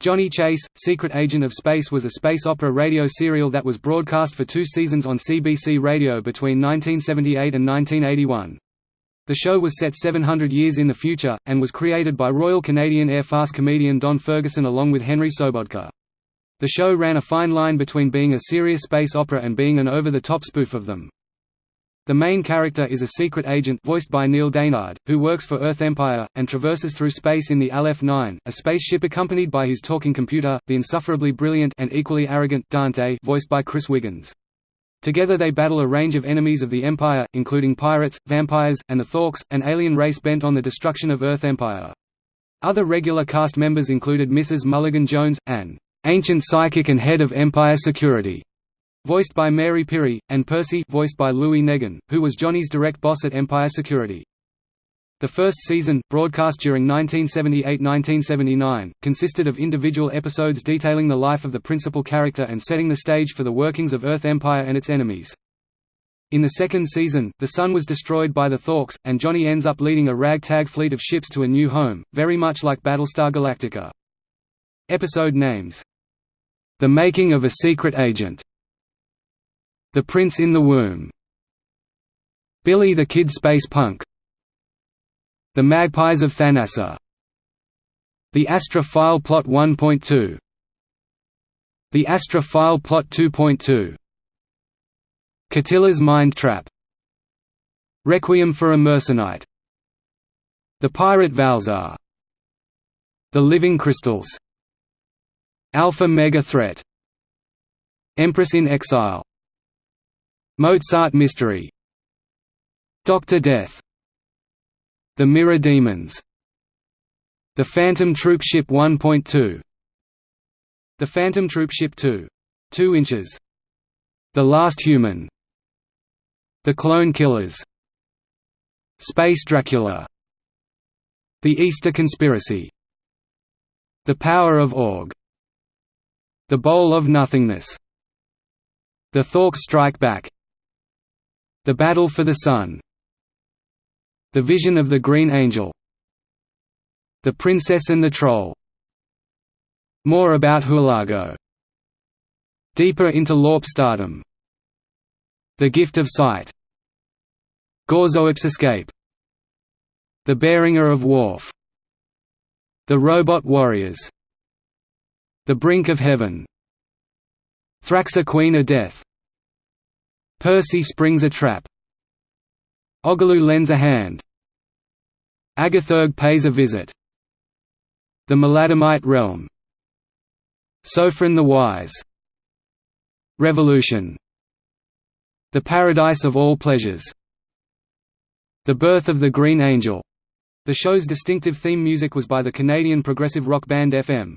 Johnny Chase, Secret Agent of Space was a space opera radio serial that was broadcast for two seasons on CBC Radio between 1978 and 1981. The show was set 700 years in the future, and was created by Royal Canadian Air Farce comedian Don Ferguson along with Henry Sobotka. The show ran a fine line between being a serious space opera and being an over-the-top spoof of them. The main character is a secret agent voiced by Neil Dainard, who works for Earth Empire, and traverses through space in the Aleph-9, a spaceship accompanied by his talking computer, the insufferably brilliant and equally arrogant Dante voiced by Chris Wiggins. Together they battle a range of enemies of the Empire, including pirates, vampires, and the Thorks, an alien race bent on the destruction of Earth Empire. Other regular cast members included Mrs. Mulligan Jones, an ancient psychic and head of Empire security, voiced by Mary Pirrie, and Percy voiced by Louis Negin, who was Johnny's direct boss at Empire Security. The first season, broadcast during 1978–1979, consisted of individual episodes detailing the life of the principal character and setting the stage for the workings of Earth Empire and its enemies. In the second season, the Sun was destroyed by the Thorks, and Johnny ends up leading a ragtag fleet of ships to a new home, very much like Battlestar Galactica. Episode names The Making of a Secret Agent the Prince in the Womb. Billy the Kid Space Punk. The Magpies of Thanassa. The Astra File Plot 1.2 The Astra File Plot 2.2 Catilla's Mind Trap. Requiem for a Mercenite. The Pirate Valzar. The Living Crystals. Alpha Mega Threat. Empress in Exile Mozart Mystery Dr. Death The Mirror Demons The Phantom Troopship 1.2 The Phantom Troopship 2. 2 inches The Last Human The Clone Killers Space Dracula The Easter Conspiracy The Power of Org The Bowl of Nothingness The Thorks Strike Back the Battle for the Sun. The Vision of the Green Angel. The Princess and the Troll. More about Hulago. Deeper into LARP stardom. The Gift of Sight. Gorzoip's Escape. The Bearinger of Worf. The Robot Warriors. The Brink of Heaven. Thraxa Queen of Death Percy springs a trap. Ogaloo lends a hand. Agathurg pays a visit. The Maladamite realm. Sophron the Wise. Revolution. The Paradise of All Pleasures. The Birth of the Green Angel. The show's distinctive theme music was by the Canadian progressive rock band FM.